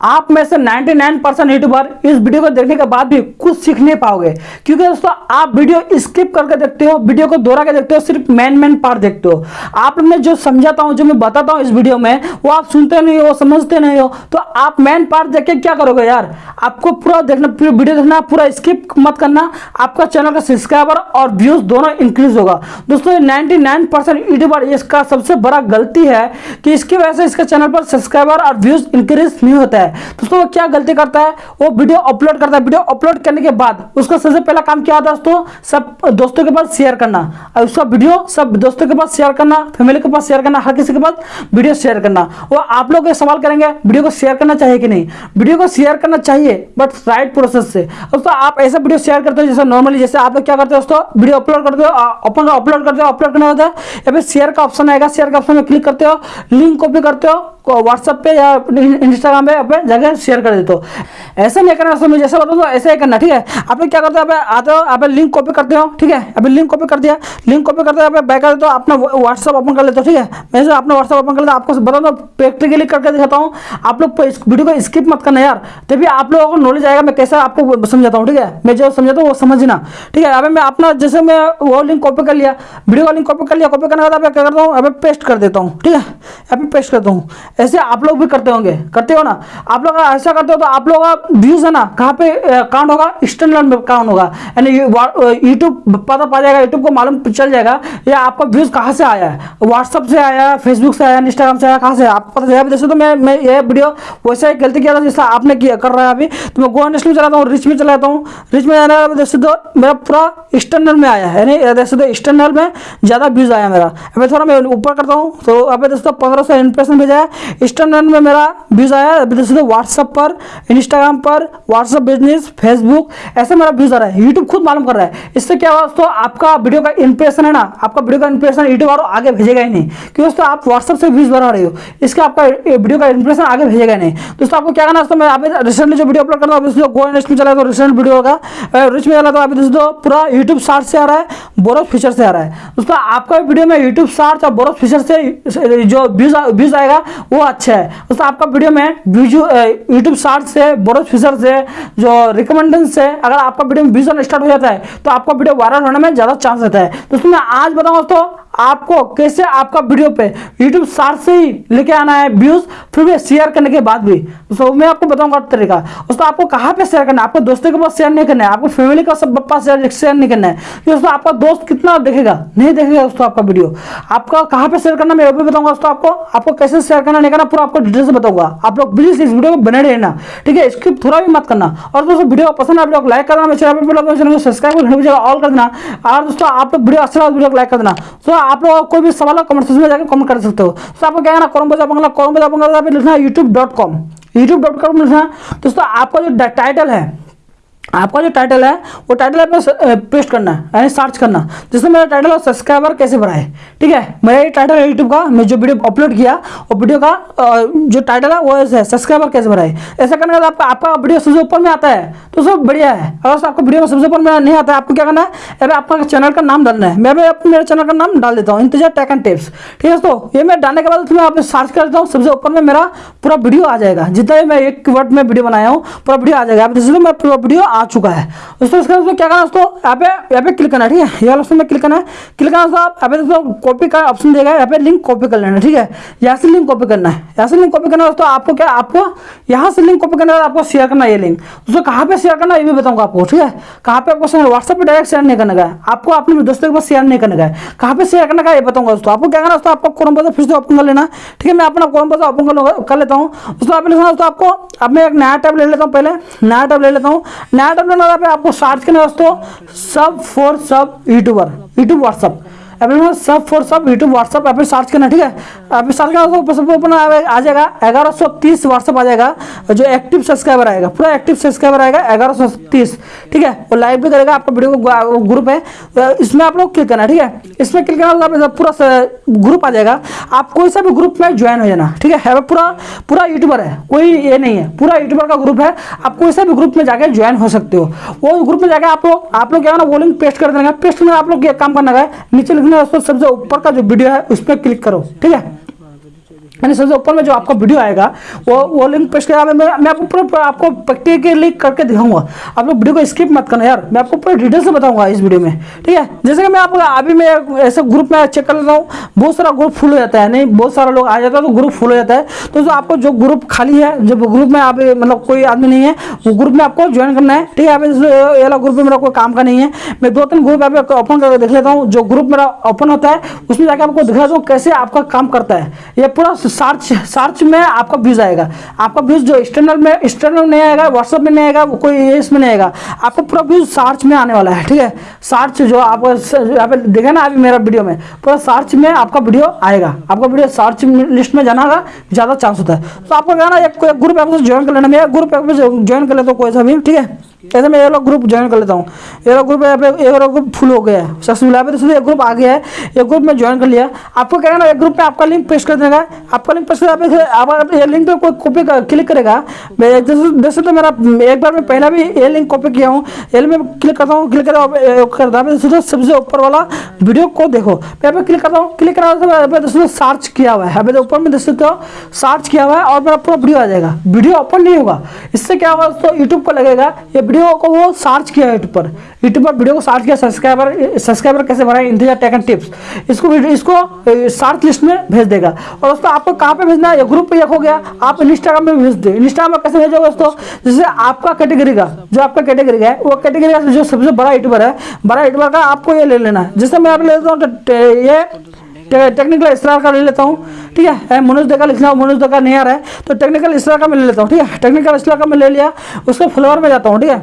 आप में से 99 परसेंट यूट्यूबर इस वीडियो को देखने के बाद भी कुछ सीख नहीं पाओगे। क्योंकि दोस्तों, आप वीडियो स्किप करके देखते हो वीडियो को दोहरा के देखते हो, सिर्फ़ मेन मेन पार्ट देखते हो। आप मैं जो समझाता हूँ, जो मैं बताता हूँ इस वीडियो में, वो आप सुनते नहीं हो, समझते नहीं हो तो आप मेन पार्ट देख के क्या करोगे यार? आपको पूरा देखना, पूरा वीडियो देखना, पूरा स्किप मत करना। आपका चैनल का सब्सक्राइबर और व्यूज़ दोनों इंक्रीज होगा। दोस्तों नाइनटी यूट्यूबर इसका सबसे बड़ा गलती है कि इसकी वजह से इसके चैनल पर सब्सक्राइबर और व्यूज़ इंक्रीज नहीं होता है। है दोस्तों वो क्या गलती करता है? वो वीडियो अपलोड करता है। वीडियो अपलोड करने के बाद उसका सबसे पहला काम क्या होता है दोस्तों? सब दोस्तों के पास शेयर करना। और उसका वीडियो सब दोस्तों के पास शेयर करना फैमिली के पास शेयर करना, हर किसी के पास वीडियो शेयर करना। वो आप लोग सवाल करेंगे, वीडियो को शेयर करना चाहिए कि नहीं? वीडियो को शेयर करना चाहिए बट राइट प्रोसेस से। दोस्तों, आप ऐसा वीडियो शेयर करते हो जैसे नॉर्मली जैसे आप लोग क्या करते हो दोस्तों? वीडियो अपलोड करते हो अपन अपलोड करते हो अपलोड करना होता है। या फिर शेयर का ऑप्शन आएगा शेयर का ऑप्शन में क्लिक करते हो लिंक कॉपी करते हो व्हाट्सएप पे या इंस्टाग्राम पे अपने जगह शेयर कर देते हो। ऐसा नहीं करना दोस्तों जैसे बताओ तो ऐसा ही करना, ठीक है? आप क्या करते हो, आप आते हो, आप लिंक कॉपी करते हो, ठीक है? अभी लिंक कॉपी कर दिया। लिंक कॉपी करते हो बैक कर देते हो, अपना व्हाट्सअप ओपन कर लेते हो, ठीक है? मैं से अपना व्हाट्सअप ओपन कर लेता आपको बता दो प्रैक्टिकली करके दिखाता हूँ। आप लोग वीडियो को स्किप मत करना यार। तभी आप लोगों को नॉलेज आएगा, मैं कैसे आपको समझाता हूँ, ठीक है? मैं जो समझाता हूँ, वो समझना ठीक है? अभी मैं अपना, जैसे मैं वो लिंक कॉपी कर लिया वीडियो का लिंक कॉपी कर लिया कॉपी करने के बाद क्या करता हूँ अभी पेस्ट कर देता हूँ, ठीक है? अभी पेस्ट करता हूँ। ऐसे आप लोग भी करते होंगे, करते हो ना? आप लोग ऐसा करते हो तो आप लोग का व्यूज़ है ना कहाँ पे काउंट होगा? स्टैंडर्ड में काउंट होगा। यानी यूट्यूब पता पा जाएगा यूट्यूब को मालूम चल जाएगा या आपका व्यूज़ कहाँ से आया है। व्हाट्सअप से आया फेसबुक से आया इंस्टाग्राम से आया कहाँ से आप पता चलेगा जैसे तो मैं मैं ये वीडियो वैसे ही गलती किया था जैसा आपने किया, कर रहा है अभी। तो मैं गोवा नेशनल में चलाता हूँ रिच में चलाता हूँ। रिच में जाने जैसे तो मेरा पूरा स्टैंडर्ड में आया है। यानी जैसे तो स्टैंडर्ड में ज़्यादा व्यूज़ आया मेरा। अभी थोड़ा मैं ऊपर करता हूँ तो अभी जैसे तो पंद्रह सौ इंप्रेशन भेजा है। स्टैंडर्ड में मेरा व्यूज़ आया अभी जैसे तो व्हाट्सअप पर इंस्टाग्राम पर व्हाट्सअप बिज़नेस फेसबुक ऐसे मेरा व्यूज़ आ रहा है। यूट्यूब खुद मालूम कर रहा है। इससे क्या हुआ दोस्तों, आपका वीडियो का इंप्रेशन है ना, आपका वीडियो का इंप्रेशन यूट्यूब और आगे भेजेगा ही नहीं। क्योंकि दोस्तों, आप व्हाट्सअप से व्यूज़ बना रहे हो। इसका आपका वीडियो का इंप्रेशन आगे भेजेगा नहीं। दोस्तों, आपको क्या करना दोस्तों, मैं अभी रिसेंटली जो वीडियो अपलोड कर रहा हूँ गो नेक्स्ट में चला तो रिसेंट वीडियो का। रिच में चला तो अभी दोस्तों पूरा यूट्यूब शार्ट से आ रहा है बोरस फीचर से आ रहा है। दोस्तों, आपका वीडियो में यूट्यूब शार्ट और बोरस फीचर से, जो व्यूज़ व्यूज़ आएगा, वो अच्छा है। दोस्तों, आपका वीडियो में यूट्यूब शार्ट से बोरस फीचर से जो रिकमेंडेशन है, अगर आपका वीडियो में स्टार्ट हो जाता है तो आपका वीडियो वायरल होने में ज़्यादा चांस रहता है। दोस्तों, मैं आज बताऊँ दोस्तों आपको कैसे आपका वीडियो पे YouTube सार्च से ही लेके आना है व्यूज़ फिर भी शेयर करने के बाद भी। तो मैं आपको बताऊँगा तरीका। दोस्तों, आपको कहाँ पे शेयर करना है? आपको दोस्तों के पास शेयर नहीं करना है। आपको फैमिली का सब पास शेयर नहीं करना है। दोस्तों, आपका दोस्त कितना देखेगा? नहीं देखेगा दोस्तों आपका वीडियो आपका कहाँ पे शेयर करना मैं बताऊँगा दोस्तों आपको। आपको कैसे शेयर करना नहीं करना, पूरा आपको डिटेल से बताऊँगा। आप लोग प्लीज़ इस वीडियो को बने रहना। ठीक है स्क्रिप्ट थोड़ा भी मत करना। और दोस्तों वीडियो पसंद आप लोग लाइक करना। चैनल पर सब्सक्राइब करना ऑल कर देना। और दोस्तों, आप लोग वीडियो अच्छा को लाइक कर देना। आप लोग कोई भी सवाल कमेंट सेक्शन में जाकर कमेंट कर सकते हो तो आपको क्या करना कॉम बजा बंगला कॉम बजा बंगला है YouTube dot com YouTube dot com लिखना दोस्तों आपका जो टाइटल है आपका जो टाइटल है, वो टाइटल आपको पेस्ट करना है, यानी सर्च करना जैसे मेरा टाइटल है सब्सक्राइबर कैसे बढ़ाए ठीक है? मेरा ये टाइटल यूट्यूब का, मैं जो वीडियो अपलोड किया, वो वीडियो का जो टाइटल है, वो ऐसे है सब्सक्राइबर कैसे बढ़ाए ऐसा करने के आपका आपका वीडियो सबसे ऊपर में आता है तो सब बढ़िया है। अगर आपको वीडियो सबसे ऊपर में नहीं आता है, आपको क्या करना है? अरे आपका चैनल का नाम डालना है। मैं भी मेरे चैनल का नाम डाल देता हूँ इंतज़ार टेक एंड टिप्स ठीक है तो ये मैं डालने के बाद मैं आप सर्च कर देता हूँ, सबसे ऊपर में मेरा पूरा वीडियो आ जाएगा। जितना भी मैं एक वर्ड में वीडियो बनाया हूँ, पूरा वीडियो आ जाएगा। जैसे मैं पूरा वीडियो आ चुका है। दोस्तों, इसके बाद क्या करना दोस्तों? यहाँ पे यहाँ पे क्लिक करना है, ठीक है? ये ऑप्शन में क्लिक करना है। क्लिक करना दोस्तों यहाँ पे दोस्तों कॉपी का ऑप्शन देगा, यहाँ पे लिंक कॉपी कर लेना, ठीक है? यहाँ से लिंक कॉपी करना है। यहाँ से लिंक कॉपी करना दोस्तों, आपको क्या, आपको यहाँ से लिंक कॉपी करने बाद आपको शेयर करना ये लिंक दोस्तों, कहाँ पे शेयर करना ये भी बताऊँगा आपको, ठीक है? कहाँ पे आपको व्हाट्सएप पे डायरेक्ट शेयर नहीं करने का है। आपको अपने दोस्तों के पास शेयर नहीं करने का है। कहाँ पे शेयर करने का ये बताऊँगा दोस्तों। आपको क्या करना दोस्तों, आपको क्रोम ब्राउज़र फिर से ओपन कर लेना, ठीक है? मैं अपना क्रोम ब्राउज़र ओपन कर लेता हूँ। दोस्तों आप लिखना दोस्तों, आपको अब मैं एक नया टैब ले लेता हूँ, पहले नया टैब ले लेता हूँ। नया टैब लेने पे आपको सर्च करना दोस्तों सब फॉर सब यूट्यूबर यूट्यूब व्हाट्सअप अभी सब फॉर सब यूट्यूब व्हाट्सअप अभी सर्च करना, ठीक है? अभी सर्च करना तो सब ओपन आ जाएगा, ग्यारह सौ तीस व्हाट्सअप आ जाएगा, जो एक्टिव सब्सक्राइबर आएगा, पूरा एक्टिव सब्सक्राइबर आएगा, ग्यारह सौ तीस, ठीक है? वो लाइव भी करेगा, आपका वीडियो को ग्रुप है तो इसमें आप लोग क्लिक करना, ठीक है? इसमें क्लिक करना पूरा ग्रुप आ जाएगा। आप कोई सा भी ग्रुप में ज्वाइन हो जाना, ठीक है? पूरा पूरा यूट्यूबर है, कोई ये नहीं है, पूरा यूट्यूबर का ग्रुप है, आप कोई सा भी ग्रुप में जाकर ज्वाइन हो सकते हो। वो ग्रुप में जाकर आप लोग आप लोग क्या ना, वो लिंक पेस्ट कर देना पेस्ट में आप लोग काम करना है, नीचे उसको सबसे ऊपर का जो वीडियो है उस पर क्लिक करो ठीक है? यानी सबसे ऊपर में जो आपका वीडियो आएगा, वो वो लिंक पेश किया। मैं मैं आपको पूरा, आपको प्रैक्टिकली करके दिखाऊँगा। आप लोग वीडियो को स्किप मत करना यार। मैं आपको पूरे डिटेल से बताऊँगा इस वीडियो में, ठीक है? जैसे कि मैं आपको, अभी मैं ऐसे ग्रुप में चेक कर लेता हूँ, बहुत सारा ग्रुप फुल हो जाता है। नहीं, बहुत सारा लोग आ जाता है तो ग्रुप फुल हो जाता है। तो जो आपको जो ग्रुप खाली है, जब ग्रुप में आप मतलब कोई आदमी नहीं है, वो ग्रुप में आपको ज्वाइन करना है, ठीक है? आप वाला ग्रुप में मेरा कोई काम का नहीं है। मैं दो तीन ग्रुप आप ओपन करके देख लेता हूँ। जो ग्रुप मेरा ओपन होता है, उसमें जाकर आपको दिखा दूँ कैसे आपका काम करता है। ये पूरा सर्च सर्च में आपका व्यूज़ आएगा। आपका व्यूज़ जो एक्सटर्नल में एक्सटर्नल नहीं आएगा व्हाट्सएप में नहीं आएगा कोई इसमें नहीं आएगा। आपका पूरा व्यूज़ सर्च में आने वाला है, ठीक है? सर्च जो आप यहाँ पे देखा ना अभी मेरा वीडियो में, पूरा सर्च में आपका वीडियो आएगा। आपका वीडियो सर्च लिस्ट में जाना का ज़्यादा चांस होता है। तो आपको कहना एक ग्रुप आपको ज्वाइन कर लेना। मेरा ग्रुप ज्वाइन कर लेता हूँ कोई सा भी, ठीक है? ऐसे मैं ये लोग ग्रुप ज्वाइन कर लेता हूँ। ये लोग ग्रुप यहाँ पे एक ग्रुप फुल हो गया है। सक्सेसफुल तो एक ग्रुप आ गया है, एक ग्रुप में ज्वाइन कर लिया। आपको क्या ना, एक ग्रुप में आपका लिंक पेश कर देगा आपका लिंक कर आप ये लिंक पे कोई कॉपी क्लिक करेगा। मैं जैसे तो मेरा एक बार मैं पहला भी ये लिंक कॉपी किया हूँ। ये मैं क्लिक करता हूँ क्लिक करता हूँ तो सबसे ऊपर वाला वीडियो को देखो। यहाँ पे क्लिक करता हूँ क्लिक करा दोस्तों सर्च किया हुआ है। अभी ऊपर में देख सकते सर्च किया हुआ है और मेरा पूरा वीडियो आ जाएगा। वीडियो ओपन नहीं होगा। इससे क्या होगा दोस्तों यूट्यूब को लगेगा। ये वीडियो को वो सर्च किया यूट्यूब पर। यूट्यूब पर वीडियो को सर्च किया सब्सक्राइबर सब्सक्राइबर कैसे बढ़ाए? इंतज़ार टेक एंड टिप्स इसको इसको सर्च लिस्ट में भेज देगा। और दोस्तों आपको कहाँ पे भेजना है? ग्रुप पे एक हो गया? आप इंस्टाग्राम में भेज दे। इंस्टाग्राम में कैसे भेजोगे दोस्तों? जैसे आपका कैटेगरी का, जो आपका कैटेगरी है, वो कैटेगरी का जो सबसे बड़ा यूट्यूबर है, बड़ा यूट्यूबर का आपको ये ले लेना है। जैसे मैं आप ले लेता हूँ ये टेक्निकल स्टार का ले लेता हूँ। ठीक है? मनोज देगा लिखना, मनोज देगा नहीं आ रहा है तो टेक्निकल स्टार का मैं ले लेता हूँ। ठीक है? टेक्निकल स्टार का मैं ले लिया, उसको फ्लोर में जाता हूँ, ठीक है?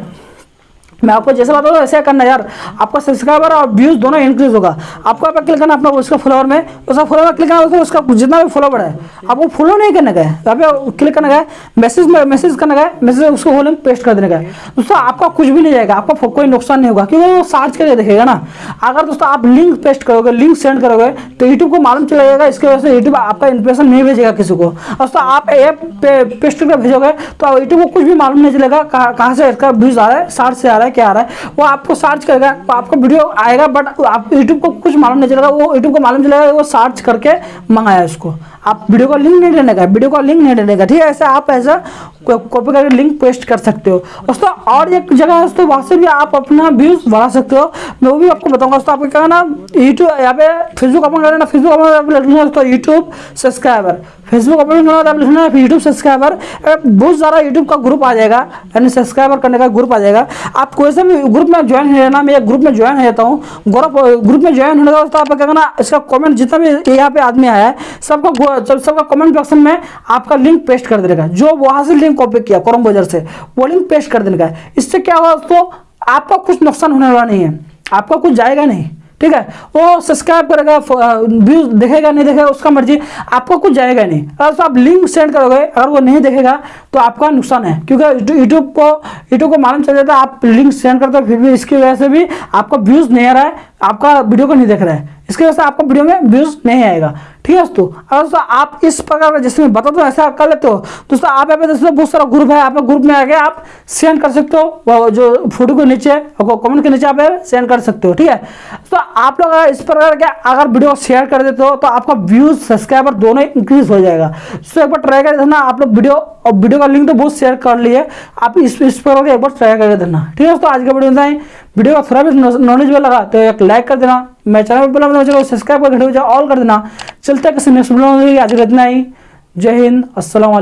मैं आपको जैसे बता दूँ ऐसे करना यार। आपका सब्सक्राइबर और व्यूज़ दोनों इंक्रीज होगा। आपको आप क्लिक करना अपना उसका फॉलोअर में। उसका फॉलोअर क्लिक करना उसका जितना भी फॉलोवर है। आपको फॉलो नहीं करने का है यहाँ क्लिक करने का मैसेज में मैसेज करने का मैसेज उसको होल पेस्ट कर देने का दोस्तों, आपका कुछ भी नहीं जाएगा। आपका कोई नुकसान नहीं होगा। क्योंकि वो सर्च करके देखेगा ना। अगर दोस्तों आप लिंक पेस्ट करोगे लिंक सेंड करोगे तो यूट्यूब को मालूम चला जाएगा। इसकी वजह से यूट्यूब आपका इंप्रेशन नहीं भेजेगा किसी को। दोस्तों, आप ऐप पेस्ट करके भेजोगे तो यूट्यूब को कुछ भी मालूम नहीं चलेगा। कहाँ से इसका व्यूज़ आ रहा है सर्च से आ रहा है। क्या आ रहा है? वो आपको सर्च करेगा आपको वीडियो आएगा बट आप यूट्यूब को कुछ मालूम नहीं चलेगा, वो यूट्यूब को मालूम चलेगा वो सर्च करके मंगाया उसको। आप वीडियो का लिंक नहीं देने का वीडियो का लिंक नहीं देने का ठीक है? ऐसा आप ऐसा कॉपी करके लिंक पेस्ट कर सकते हो। दोस्तों, और एक जगह है, दोस्तों, वहाँ से भी आप अपना व्यूज़ बढ़ा सकते हो। मैं वो भी आपको बताऊँगा दोस्तों आपको क्या ना? यूट्यूब यहाँ पे फेसबुक अपन कर लेना फेसबुक अपन दोस्तों यूट्यूब सब्सक्राइबर फेसबुक अपन आप लिखना यूट्यूब सब्सक्राइबर बहुत सारा यूट्यूब का ग्रुप आ जाएगा, यानी सब्सक्राइबर करने का ग्रुप आ जाएगा। आप कोई से भी ग्रुप में ज्वाइन हो जाना मैं ग्रुप में ज्वाइन हो। जाता हूँ ग्रुप में ज्वाइन होने का दोस्तों आप क्या करना इसका कॉमेंट जितना भी यहाँ पे आदमी आया है, सबका सबका कॉमेंट बॉक्स में आपका लिंक पेस्ट कर देगा जो वहाँ से लिंक कॉपी किया क्रॉम ब्राउज़र से, वो लिंक पेस्ट कर देगा इससे क्या होगा दोस्तों, आपका कुछ नुकसान होने वाला नहीं है। आपका कुछ जाएगा नहीं, ठीक है? वो सब्सक्राइब करेगा व्यूज़ देखेगा, नहीं देखेगा, उसका मर्ज़ी आपको कुछ जाएगा नहीं। अगर तो आप लिंक सेंड करोगे, अगर वो नहीं देखेगा तो आपका नुकसान है, क्योंकि यूट्यूब को यूट्यूब को मालूम चल जाता है, आप लिंक सेंड करते हो, फिर भी इसकी वजह से भी आपका व्यूज़ नहीं आ रहा है, आपका वीडियो को नहीं देख रहा है। इसकी वजह से आपका वीडियो में व्यूज़ नहीं आएगा। ठीक है दोस्तों? अगर दोस्तों आप इस प्रकार का जैसे मैं बता दो, ऐसा कर लेते हो दोस्तों आप यहाँ पे दोस्तों बहुत सारा ग्रुप है आप ग्रुप में आके आप सेंड कर सकते हो जो फ़ोटो के नीचे कमेंट के नीचे आप सेंड कर सकते हो, ठीक है? तो आप लोग इस प्रकार के अगर वीडियो शेयर कर देते हो तो आपका व्यूज़ सब्सक्राइबर दोनों इंक्रीज हो जाएगा। तो एक बार ट्राई कर देना आप लोग वीडियो और वीडियो का लिंक तो बहुत शेयर कर लिए, आप इस इस प्रकार एक बार ट्राई करके देना ठीक है दोस्तों? आज का वीडियो वीडियो का थोड़ा भी नॉलेज में लगा तो एक लाइक कर देना। मैं चैनल पर मतलब चलो सब्सक्राइब कर घंटे ऑल कर देना। चलते किसी नेक्स्ट वीडियो आज इतना ही। जय हिंद वालेकुम।